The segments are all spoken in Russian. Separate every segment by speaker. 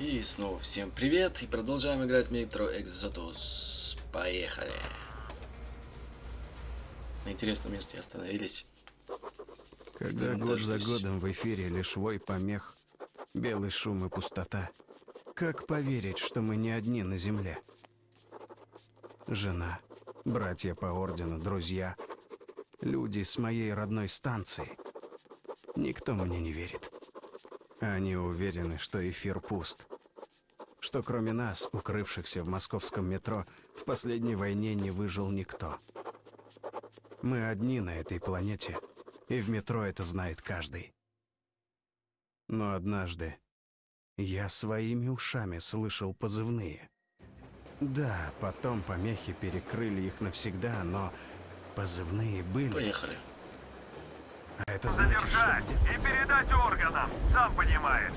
Speaker 1: И снова всем привет, и продолжаем играть в Metro Exodus. Поехали. На интересном месте остановились.
Speaker 2: Когда год за годом в эфире лишь вой помех, белый шум и пустота, как поверить, что мы не одни на земле? Жена, братья по ордену, друзья, люди с моей родной станции. Никто мне не верит. Они уверены, что эфир пуст. Что кроме нас, укрывшихся в московском метро, в последней войне не выжил никто. Мы одни на этой планете, и в метро это знает каждый. Но однажды я своими ушами слышал позывные. Да, потом помехи перекрыли их навсегда, но позывные были.
Speaker 1: Поехали.
Speaker 2: А это значит,
Speaker 3: Задержать
Speaker 2: что
Speaker 3: и передать органам, сам понимаешь.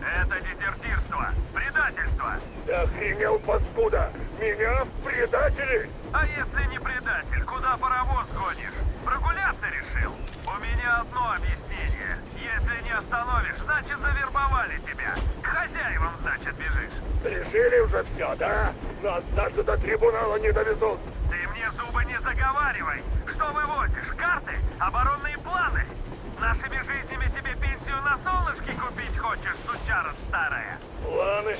Speaker 3: Это дезертирство, предательство.
Speaker 4: Ты охренел, паскуда! Меня в предатели?
Speaker 3: А если не предатель, куда паровоз гонишь? Прогуляться решил? У меня одно объяснение. Если не остановишь, значит завербовали тебя. К хозяевам, значит, бежишь.
Speaker 4: Решили уже все, да? Нас даже до трибунала не довезут.
Speaker 3: Ты мне зубы не заговаривай. Что вывозишь? Карты? Оборонные планы? Нашими жизнями тебе пенсию на солнышке купить хочешь, сучара старая?
Speaker 4: Планы,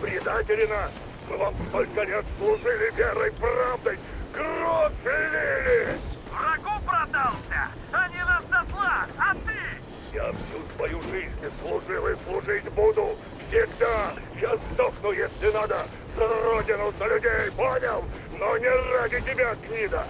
Speaker 4: предатели нас. Мы вам столько лет служили верой, правдой. Кровь лили!
Speaker 3: Врагу продался, а не на а ты?
Speaker 4: Я всю свою жизнь служил и служить буду. Всегда. Я сдохну, если надо. За родину, за людей, понял? Но не ради тебя, гнида.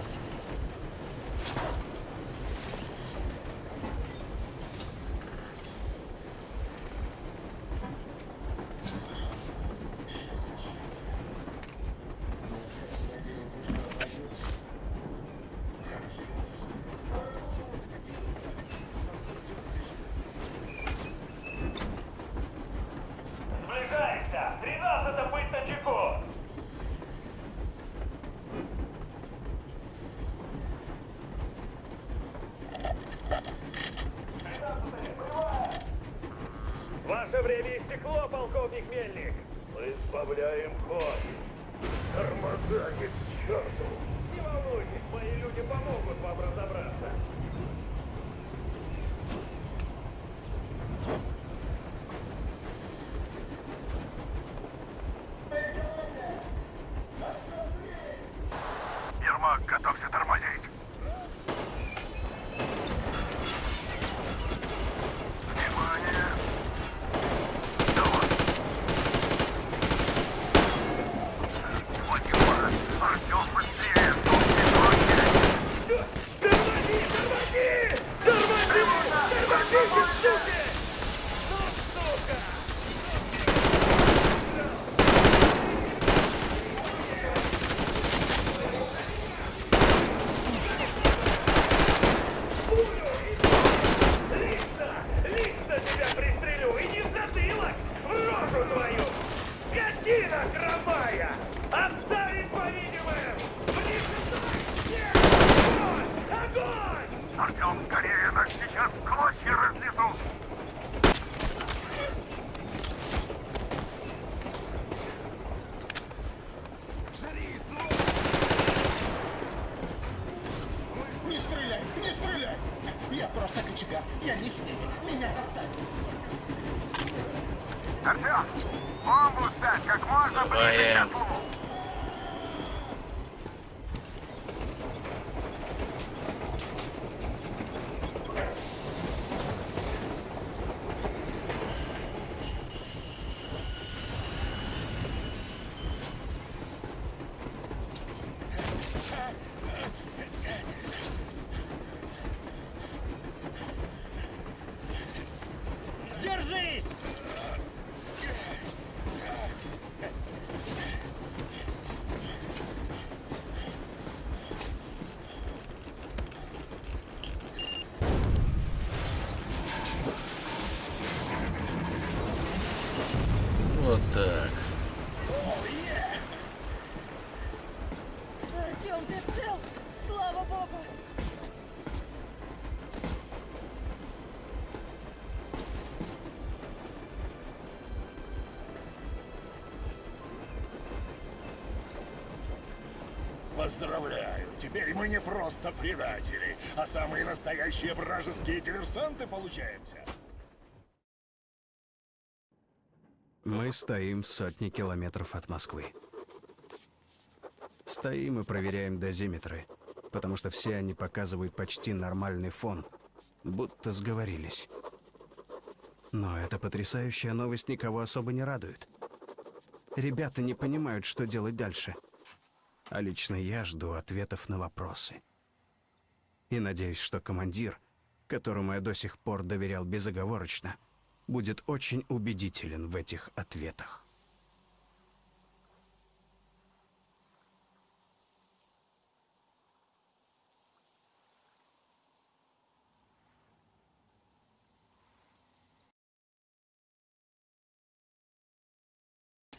Speaker 3: Поздравляю, теперь мы не просто предатели, а самые настоящие вражеские диверсанты получаемся.
Speaker 2: Мы стоим в сотни километров от Москвы. Стоим и проверяем дозиметры, потому что все они показывают почти нормальный фон, будто сговорились. Но эта потрясающая новость никого особо не радует. Ребята не понимают, что делать дальше. А лично я жду ответов на вопросы. И надеюсь, что командир, которому я до сих пор доверял безоговорочно, будет очень убедителен в этих ответах.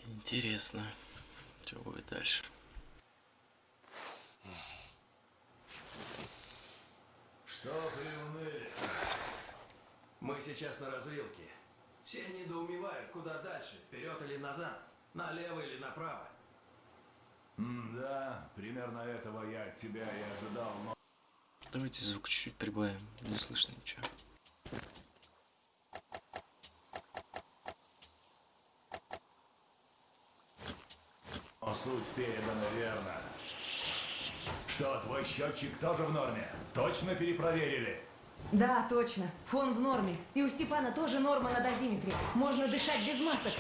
Speaker 1: Интересно, что будет дальше.
Speaker 5: Что приуныли? Мы сейчас на развилке. Все недоумевают, куда дальше, вперед или назад, налево или направо.
Speaker 3: да, примерно этого я от тебя и ожидал, но...
Speaker 1: Давайте звук чуть-чуть прибавим, не слышно ничего.
Speaker 3: Но суть передана верно. Что, твой счетчик тоже в норме? Точно перепроверили?
Speaker 6: Да, точно. Фон в норме. И у Степана тоже норма на дозиметре. Можно дышать без масок.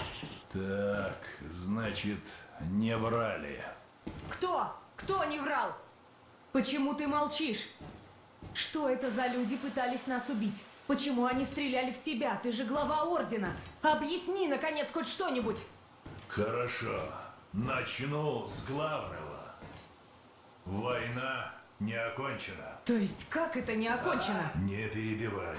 Speaker 3: Так, значит, не врали.
Speaker 6: Кто? Кто не врал? Почему ты молчишь? Что это за люди пытались нас убить? Почему они стреляли в тебя? Ты же глава Ордена. Объясни, наконец, хоть что-нибудь.
Speaker 3: Хорошо. Начну с главного. Война не окончена.
Speaker 6: То есть, как это не окончено?
Speaker 3: Не перебивай.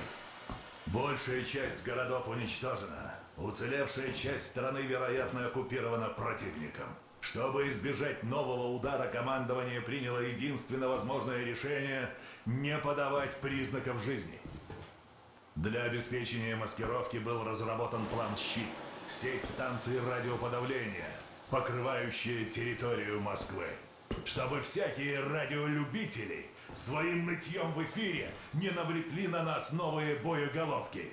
Speaker 3: Большая часть городов уничтожена. Уцелевшая часть страны, вероятно, оккупирована противником. Чтобы избежать нового удара, командование приняло единственно возможное решение не подавать признаков жизни. Для обеспечения маскировки был разработан план «Щит» — сеть станций радиоподавления, покрывающая территорию Москвы. Чтобы всякие радиолюбители своим нытьем в эфире не навлекли на нас новые боеголовки.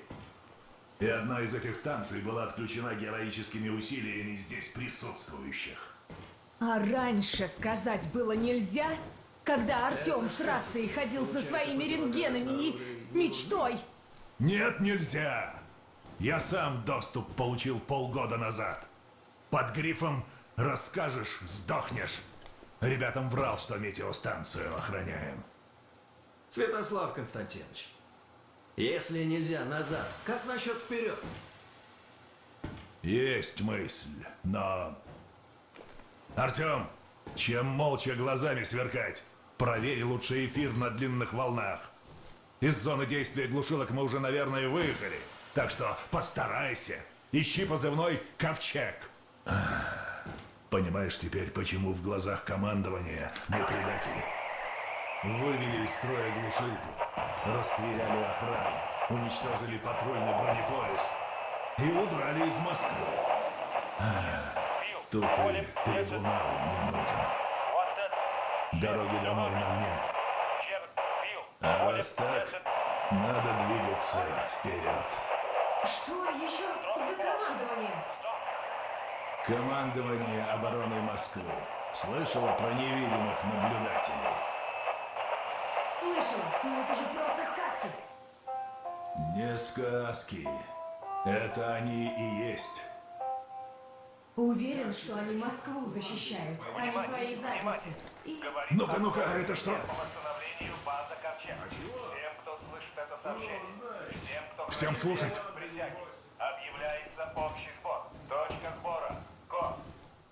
Speaker 3: И одна из этих станций была отключена героическими усилиями здесь присутствующих.
Speaker 6: А раньше сказать было нельзя? Когда Артем с рацией ходил со своими рентгенами и мечтой?
Speaker 3: Нет, нельзя! Я сам доступ получил полгода назад. Под грифом «Расскажешь, сдохнешь». Ребятам врал, что метеостанцию охраняем.
Speaker 5: Святослав Константинович, если нельзя назад, как насчет вперед?
Speaker 3: Есть мысль, но... Артем, чем молча глазами сверкать? Проверь лучше эфир на длинных волнах. Из зоны действия глушилок мы уже, наверное, выехали. Так что постарайся. Ищи позывной «Ковчег». Понимаешь теперь, почему в глазах командования мы предатели? Вывели из строя глушилку, расстреляли охрану, уничтожили патрульный бронепоезд и удрали из Москвы. Ах, Тут и трибунал не нужен. Дороги домой нам нет. А раз так, надо двигаться вперед.
Speaker 6: Что еще за командование?
Speaker 3: Командование обороны Москвы. Слышала про невидимых наблюдателей?
Speaker 6: Слышала, но это же просто сказки.
Speaker 3: Не сказки. Это они и есть.
Speaker 6: Уверен, что они Москву защищают, а не свои задницы. И
Speaker 3: Ну-ка, ну-ка, это что?
Speaker 7: По восстановлению база Ковчег. Всем, кто слышит это сообщение, всем, кто
Speaker 3: Всем слушать.
Speaker 7: объявляется общий сбор. Точка сбора. Код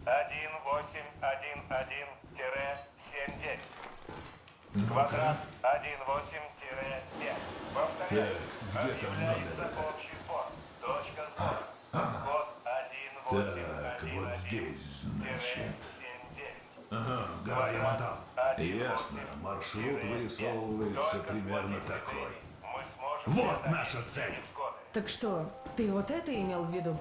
Speaker 7: 1811-79. Квадрат 18-5. Повторяю.
Speaker 3: Там
Speaker 7: Объявляется общий сбор. Точка сбора. Код 1811
Speaker 3: Так, вот здесь, значит.
Speaker 7: 79.
Speaker 3: Ага, Гая Мотал. Ясно, маршрут вырисовывается примерно такой. Вот наша цель.
Speaker 6: так что, ты вот это имел в виду?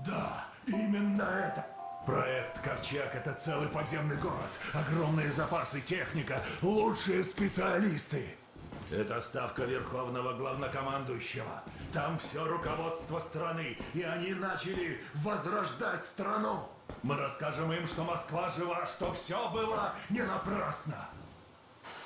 Speaker 3: Да, именно это. Проект Ковчег — это целый подземный город. Огромные запасы, техника, лучшие специалисты. Это ставка Верховного Главнокомандующего. Там все руководство страны, и они начали возрождать страну. Мы расскажем им, что Москва жива, что все было не напрасно.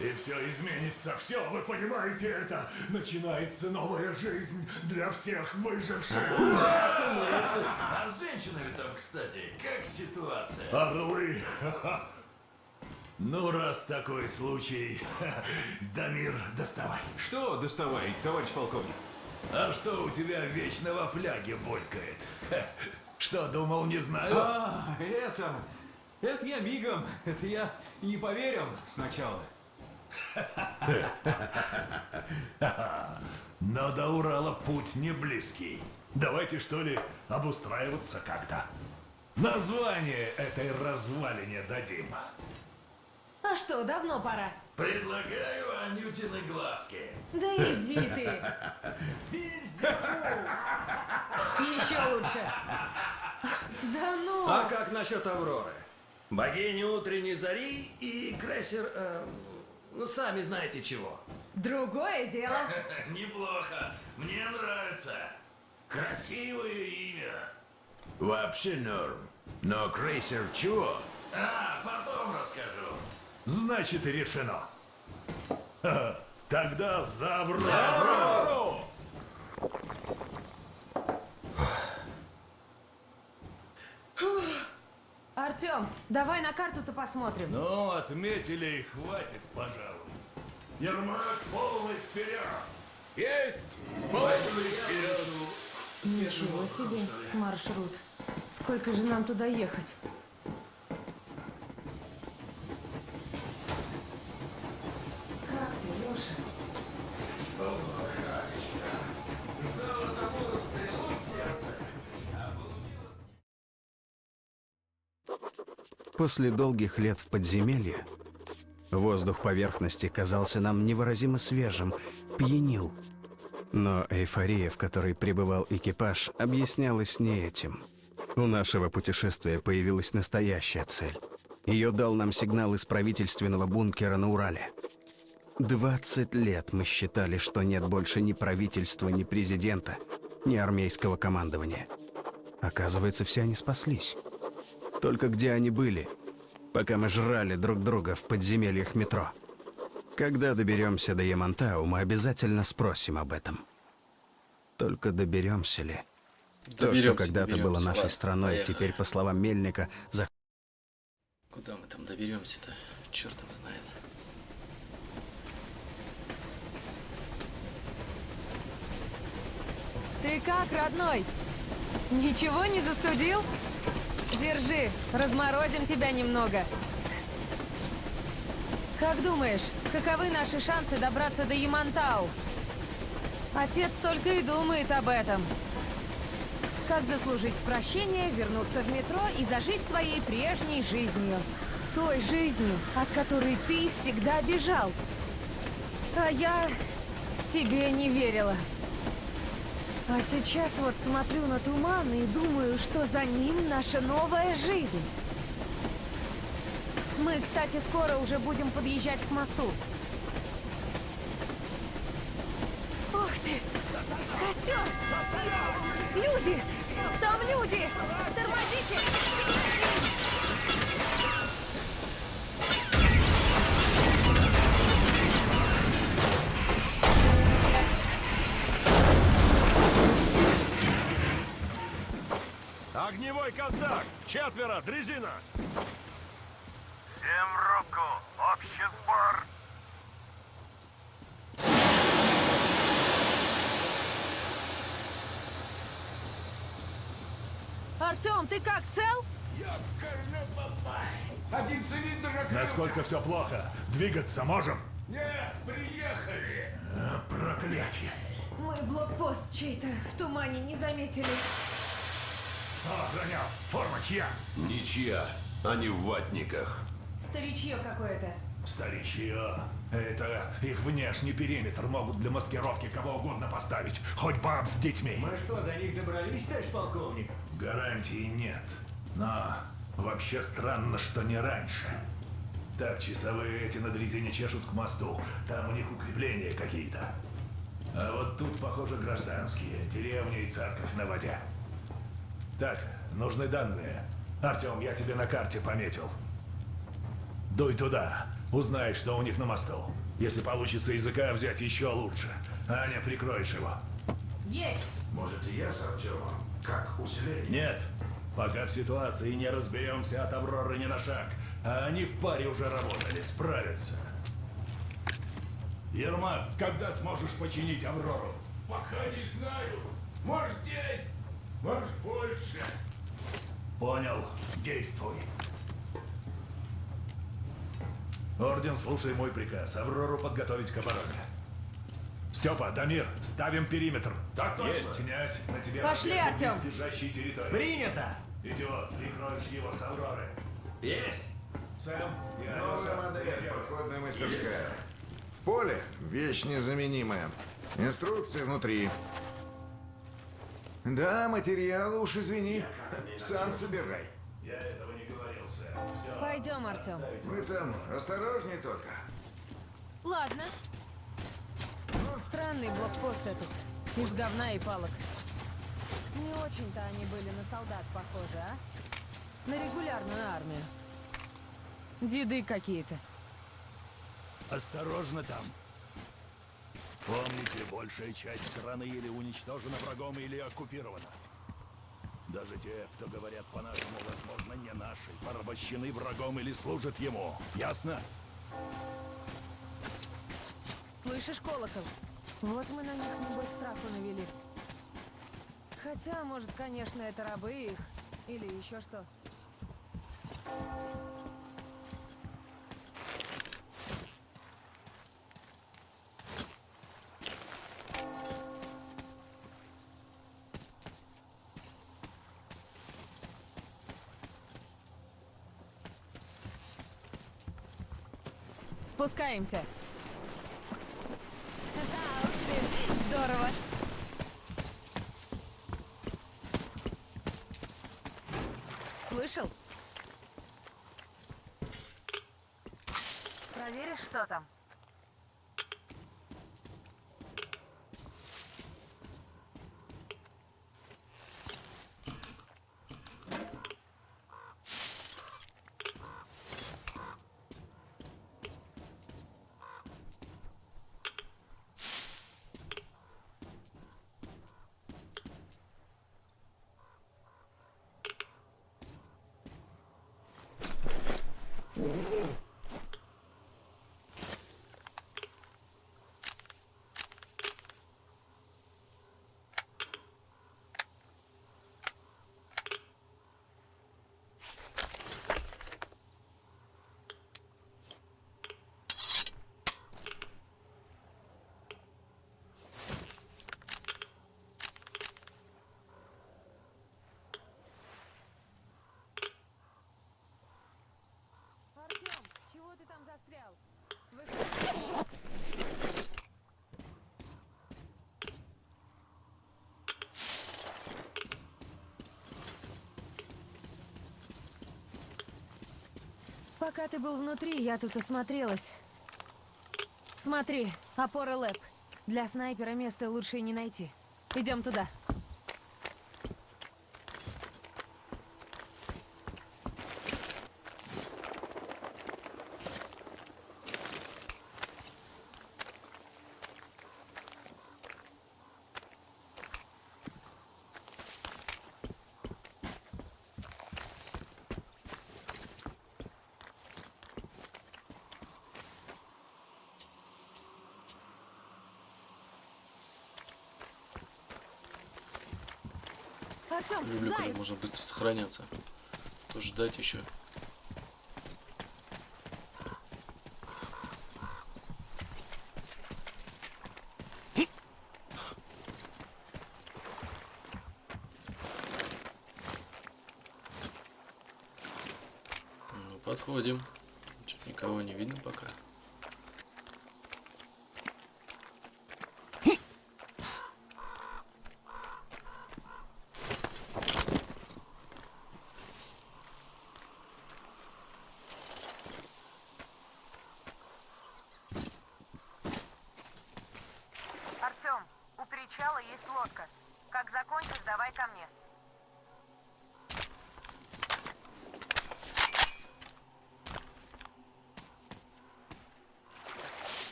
Speaker 3: И все изменится, все, вы понимаете это? Начинается новая жизнь для всех выживших.
Speaker 5: А с женщинами там, кстати, как ситуация?
Speaker 3: Орлы! Ну, раз такой случай, Дамир, доставай.
Speaker 8: Что доставай, товарищ полковник?
Speaker 3: А что у тебя вечно во фляге булькает? Что, думал, не знаю?
Speaker 8: А, это... Это я мигом. Это я не поверил сначала.
Speaker 3: Но до Урала путь не близкий. Давайте, что ли, обустраиваться как-то. Название этой развалине дадим.
Speaker 6: А что, давно пора?
Speaker 5: Предлагаю Анютины глазки.
Speaker 6: Да иди ты. Еще лучше. Да ну.
Speaker 5: А как насчет Авроры? Богини утренней зари и крейсер... э, ну, сами знаете чего.
Speaker 6: Другое дело.
Speaker 5: Неплохо. Мне нравится. Красивое имя.
Speaker 9: Вообще норм. Но крейсер чего?
Speaker 5: А, потом расскажу.
Speaker 3: Значит, решено. Тогда за Аврору!
Speaker 6: Артем, давай на карту-то посмотрим.
Speaker 3: Ну, отметили и хватит, пожалуй. Ермак полный вперед! Есть! Полный вперед!
Speaker 6: Ничего себе маршрут. Сколько же нам туда ехать?
Speaker 2: После долгих лет в подземелье воздух поверхности казался нам невыразимо свежим, пьянил. Но эйфория, в которой пребывал экипаж, объяснялась не этим. У нашего путешествия появилась настоящая цель. Ее дал нам сигнал из правительственного бункера на Урале. 20 лет мы считали, что нет больше ни правительства, ни президента, ни армейского командования. Оказывается, все они спаслись. Только где они были, пока мы жрали друг друга в подземельях метро? Когда доберемся до Ямантау, мы обязательно спросим об этом. Только доберемся ли? То, что
Speaker 1: Доберемся,
Speaker 2: когда-то было
Speaker 1: доберемся.
Speaker 2: нашей
Speaker 1: Ладно,
Speaker 2: страной,
Speaker 1: поехали.
Speaker 2: теперь, по словам Мельника, за
Speaker 1: Куда мы там доберемся-то? Черт его знает.
Speaker 6: Ты как, родной? Ничего не застудил? Держи, разморозим тебя немного. Как думаешь, каковы наши шансы добраться до Ямантау? Отец только и думает об этом. Как заслужить прощение, вернуться в метро и зажить своей прежней жизнью. Той жизнью, от которой ты всегда бежал. А я тебе не верила. А сейчас вот смотрю на туман и думаю, что за ним наша новая жизнь. Мы, кстати, скоро уже будем подъезжать к мосту. Ух ты! Костер! Люди! Там люди! Тормозите!
Speaker 7: Огневой контакт! Четверо! Дрезина!
Speaker 3: Всем руку! Общий сбор!
Speaker 6: Артем, ты как, цел?
Speaker 10: Один цилиндр
Speaker 3: Насколько все плохо? Двигаться можем?
Speaker 10: Нет, приехали!
Speaker 3: А, проклятие!
Speaker 6: Мы блокпост чей-то в тумане не заметили.
Speaker 3: Кто охранял? Форма чья?
Speaker 9: Ничья. Они в ватниках.
Speaker 6: Старичье какое-то.
Speaker 3: Старичье. Это их внешний периметр могут для маскировки кого угодно поставить. Хоть баб с детьми.
Speaker 5: Мы что, до них добрались, товарищ полковник?
Speaker 3: Гарантии нет. Но Вообще странно, что не раньше. Так, часовые эти на дрезине чешут к мосту. Там у них укрепления какие-то. А вот тут, похоже, гражданские. Деревня и церковь на воде. Так, нужны данные. Артем, я тебе на карте пометил. Дуй туда. Узнай, что у них на мосту. Если получится языка взять, еще лучше. Аня, прикроешь его.
Speaker 6: Есть!
Speaker 9: Может, и я с Артемом? Как усиление?
Speaker 3: Нет. Пока в ситуации не разберемся от Авроры ни на шаг. А они в паре уже работали, справятся. Ермак, когда сможешь починить Аврору?
Speaker 9: Пока не знаю. Может, день, может, больше.
Speaker 3: Понял. Действуй. Орден, слушай мой приказ. Аврору подготовить к обороне. Степа, Дамир, ставим периметр.
Speaker 9: Так точно.
Speaker 3: Есть, князь, на тебе
Speaker 6: Пошли, Артем.
Speaker 3: близлежащей территории.
Speaker 8: Принято!
Speaker 3: Идиот, прикроешь его с Авроры.
Speaker 5: Есть!
Speaker 3: Сэм, я
Speaker 11: Новая модель, походная мастерская. В поле вещь незаменимая. Инструкции внутри. Да, материалы уж извини. Сам собирай.
Speaker 3: Я этого не говорил. Все.
Speaker 6: Пойдем, Артем.
Speaker 11: Вы там осторожней только.
Speaker 6: Ладно. Ну, странный блокпост этот. Из говна и палок. Не очень-то они были на солдат похожи, а? На регулярную армию. Деды какие-то.
Speaker 3: Осторожно там. Помните, большая часть страны или уничтожена врагом, или оккупирована. Даже те, кто говорят по-нашему, возможно, не наши, порабощены врагом или служат ему. Ясно?
Speaker 6: Слышишь, колокол? Вот мы на них, небось, страху навели. Хотя, может, конечно, это рабы их. Или еще что. Спускаемся. Да уж ты, здорово. Слышал? Проверишь, что там? Артем, чего ты там застрял? Выходи. Пока ты был внутри, я тут осмотрелась. Смотри, опора лэп. Для снайпера места лучше не найти. Идем туда. Артем,
Speaker 1: Люблю, когда
Speaker 6: заяц!
Speaker 1: Можно быстро сохраняться. То ждать еще. Ну, подходим. Чё-то никого не видно пока.
Speaker 6: причала есть лодка. Как закончишь, давай ко мне.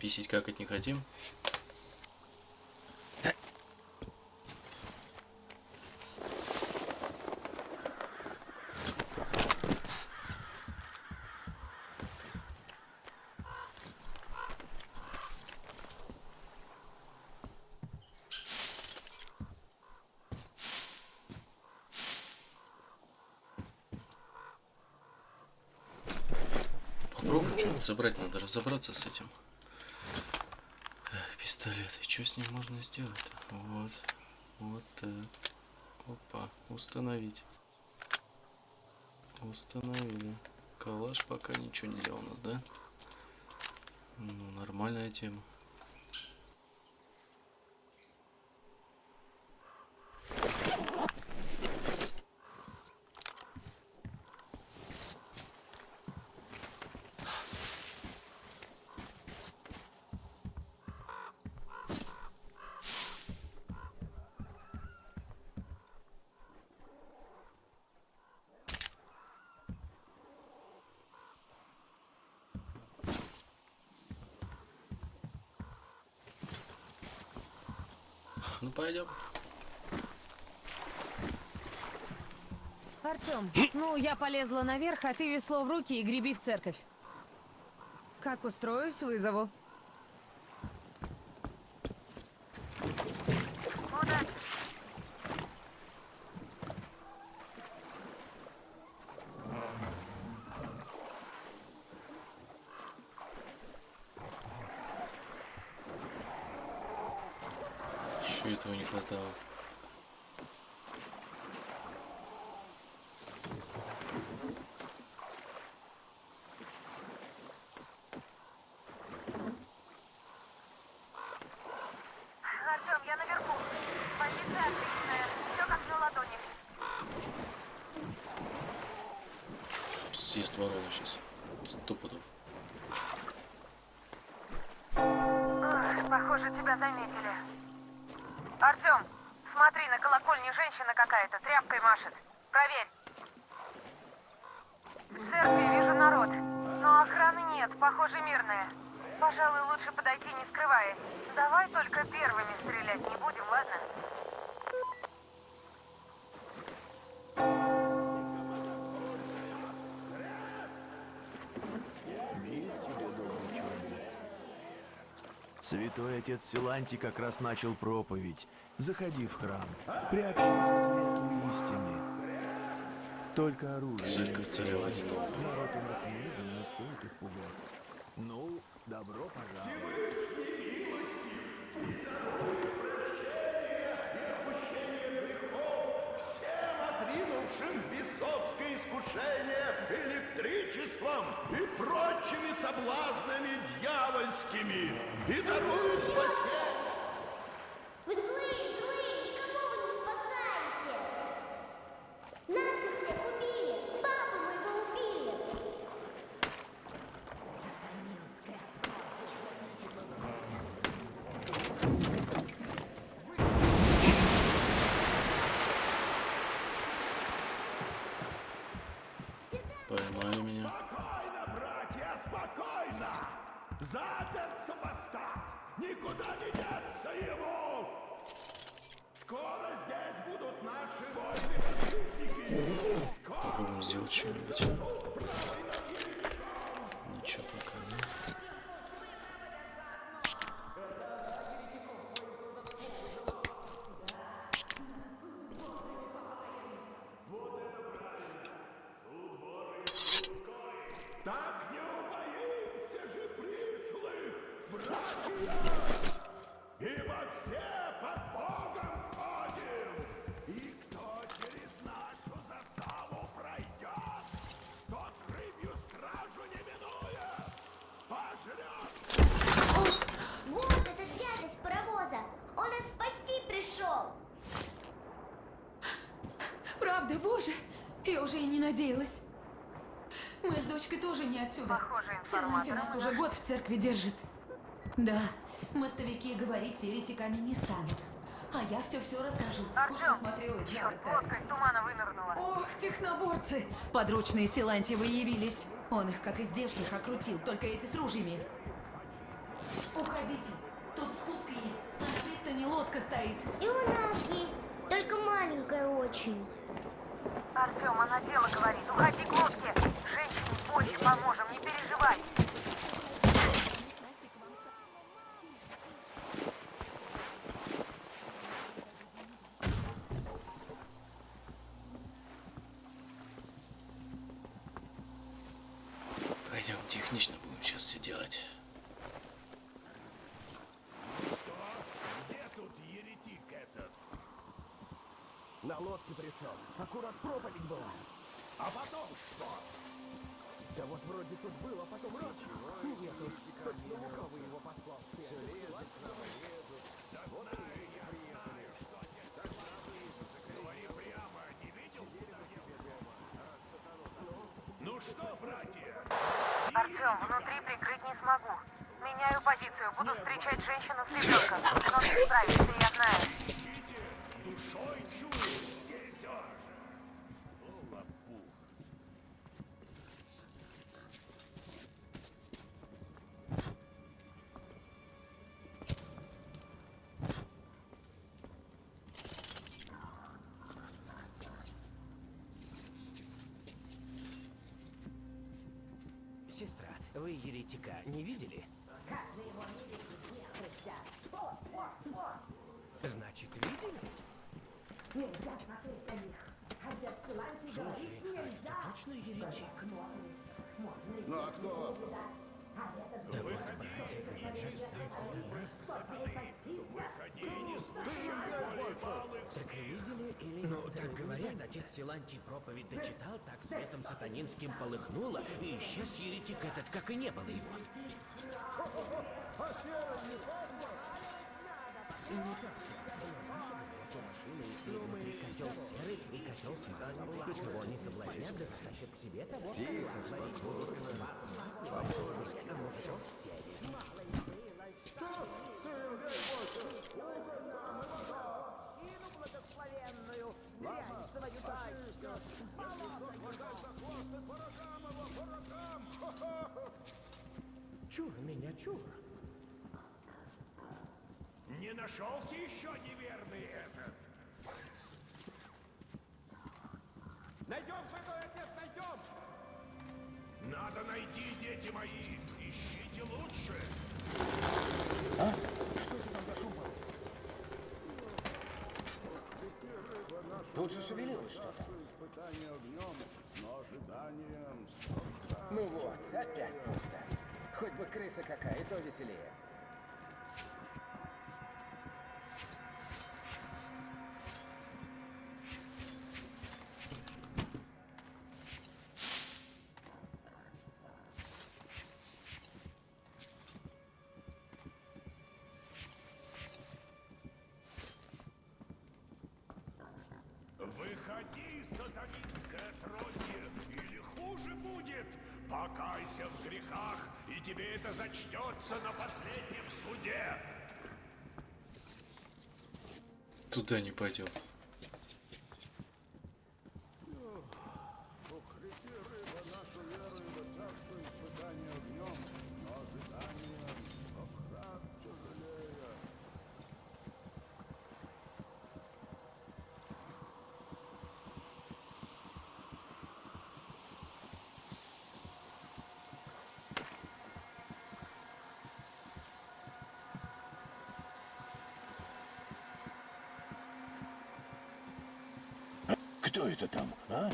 Speaker 1: Писить какать не хотим. Попробуем что-нибудь забрать, надо разобраться с этим. Пистолет. И что с ним можно сделать? Вот. Вот так. Опа. Установить. Установили. Калаш пока ничего нельзя у нас, да? Ну, нормальная тема. Пойдем.
Speaker 6: Артем, ну я полезла наверх, а ты весло в руки и греби в церковь. Как устроюсь, вызову.
Speaker 1: Еще этого не хватало.
Speaker 6: Артем, я наверху. Позиция отличная. Все как на ладони.
Speaker 1: Съест ворона сейчас. Сто пудов.
Speaker 6: Похоже, тебя заметили. Артем, смотри, на колокольне женщина какая-то тряпкой машет. Проверь. В церкви вижу народ, но охраны нет, похоже, мирная. Пожалуй, лучше подойти не скрываясь. Давай только первыми стрелять не будем, ладно?
Speaker 12: Святой отец Силанти как раз начал проповедь. Заходи в храм, приобщись к свету истины. Только оружие.
Speaker 1: Церковь царя водяного.
Speaker 12: Народ у нас мирный, не стоит их пугать. Ну, добро пожаловать.
Speaker 9: Всем отринувшим бесовское искушение электричеством и прочими соблазнами дьявольскими и даруют спасение.
Speaker 1: Сделать что-нибудь. Ничего пока нет.
Speaker 9: Так не убоимся же пришлых, братья! Ибо все под Богом ходим, и кто через нашу
Speaker 13: Правда, боже, я уже и не надеялась. Мы с дочкой тоже не отсюда. Силанти нас уже год в церкви держит. Да, мостовики говорить с еретиками не станут. А я все-все расскажу. Уж насмотрелась за
Speaker 6: из тумана вынырнула.
Speaker 13: Ох, техноборцы! Подручные Силантьевы явились. Он их, как из здешних, окрутил, только эти с ружьями. Уходите. Тут спуск есть. На пристани лодка стоит.
Speaker 9: И у нас есть, только маленькая очень.
Speaker 6: Артем, она дело говорит. Уходи к лодке. Женщине в боли поможем, не переживай.
Speaker 10: Лодке пришел. Аккурат проповедь была.
Speaker 3: А потом что?
Speaker 10: Да вот вроде тут был, а потом раз. Нету. Точно лукавый его послал.
Speaker 3: Ну что, братья?
Speaker 6: Артем, внутри прикрыть не смогу. Меняю позицию. Буду встречать женщину с ребенком. Но ты справишься, я знаю.
Speaker 12: Вы еретика не видели? Значит, видели? Слушай, а это точно еретик?
Speaker 14: Ну а кто вопрос?
Speaker 12: Да вот, братья, Так Ну, говорят, отец Силантий проповедь дочитал, так светом сатанинским полыхнуло, и исчез еретик этот, как и не было его. Ну, мы котел серый и котел смазанный, и кого не соблазнят, да затащат к себе того,
Speaker 14: Тихо,
Speaker 12: кто
Speaker 14: спокойно.
Speaker 12: А может, он серый. Чур меня, чур.
Speaker 3: Не нашелся еще неверный этот.
Speaker 15: Найдем, святой отец, найдем!
Speaker 3: Надо найти, дети мои. Ищите лучше.
Speaker 10: Тут же шевелилось что-то. Ну вот, опять пусто. Хоть бы крыса какая, и то веселее.
Speaker 3: Выходи, хуже будет. Покайся в грехах, и тебе это зачтется на последнем суде.
Speaker 1: Туда не пойдем.
Speaker 10: Кто это там, а?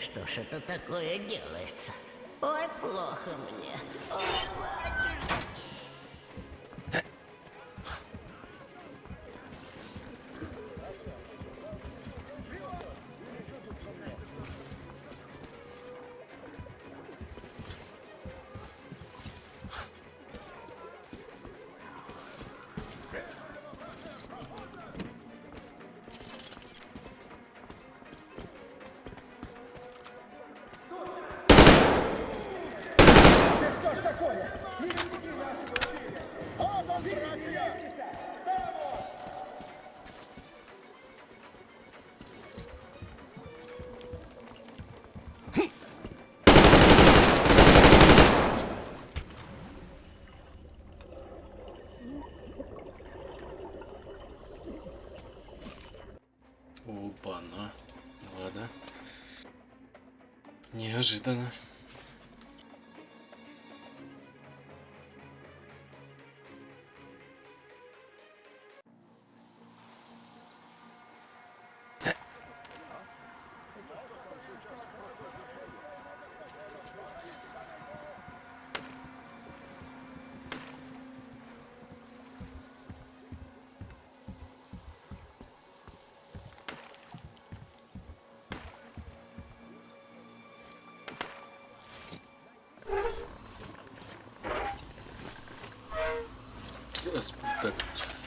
Speaker 16: что ж это такое делается? Ой, плохо мне. Ой,
Speaker 1: Неожиданно.
Speaker 6: Все спектакль.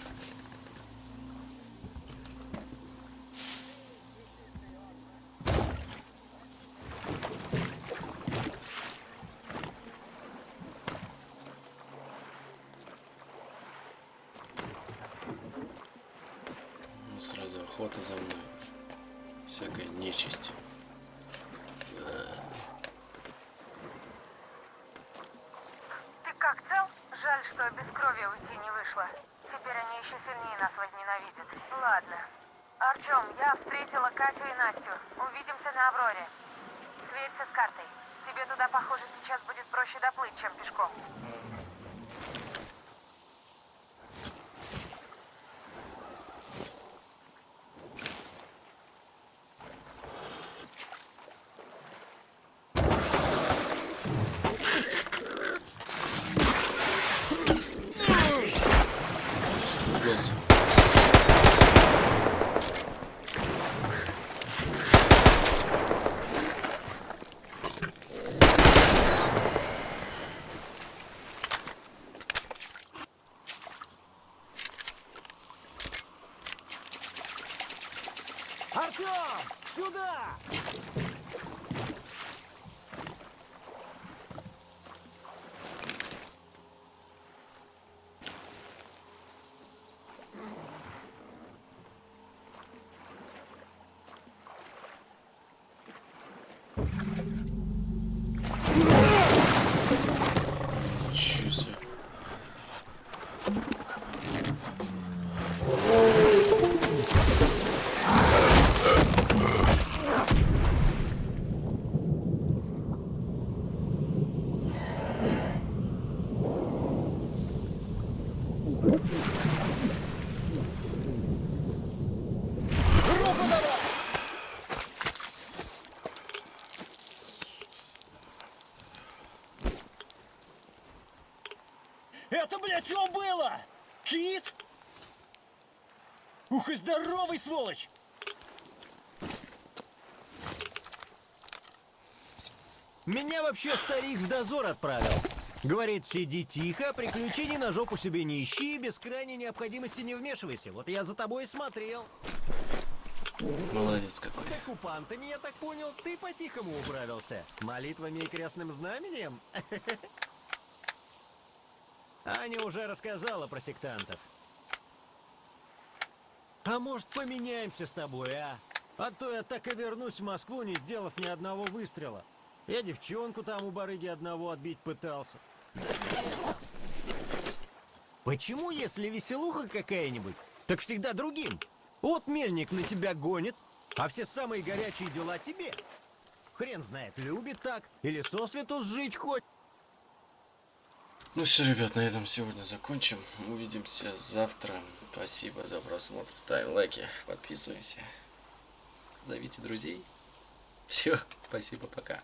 Speaker 6: Артем!
Speaker 17: Сюда!
Speaker 10: Это, блядь, что было? Кит? Ух и здоровый, сволочь!
Speaker 17: Меня вообще старик в дозор отправил. Говорит, сиди тихо, приключений на жопу себе не ищи, без крайней необходимости не вмешивайся. Вот я за тобой и смотрел.
Speaker 1: Молодец какой.
Speaker 17: С оккупантами, я так понял, ты по-тихому управился. Молитвами и крестным знаменем? Аня уже рассказала про сектантов. А может, поменяемся с тобой, а? А то я так и вернусь в Москву, не сделав ни одного выстрела. Я девчонку там у барыги одного отбить пытался. Почему, если веселуха какая-нибудь, так всегда другим? Вот мельник на тебя гонит, а все самые горячие дела тебе. Хрен знает, любит так или сосвету сжить хоть.
Speaker 1: Ну все, ребят, на этом сегодня закончим. Увидимся завтра. Спасибо за просмотр. Ставим лайки, подписываемся. Зовите друзей. Все, спасибо, пока.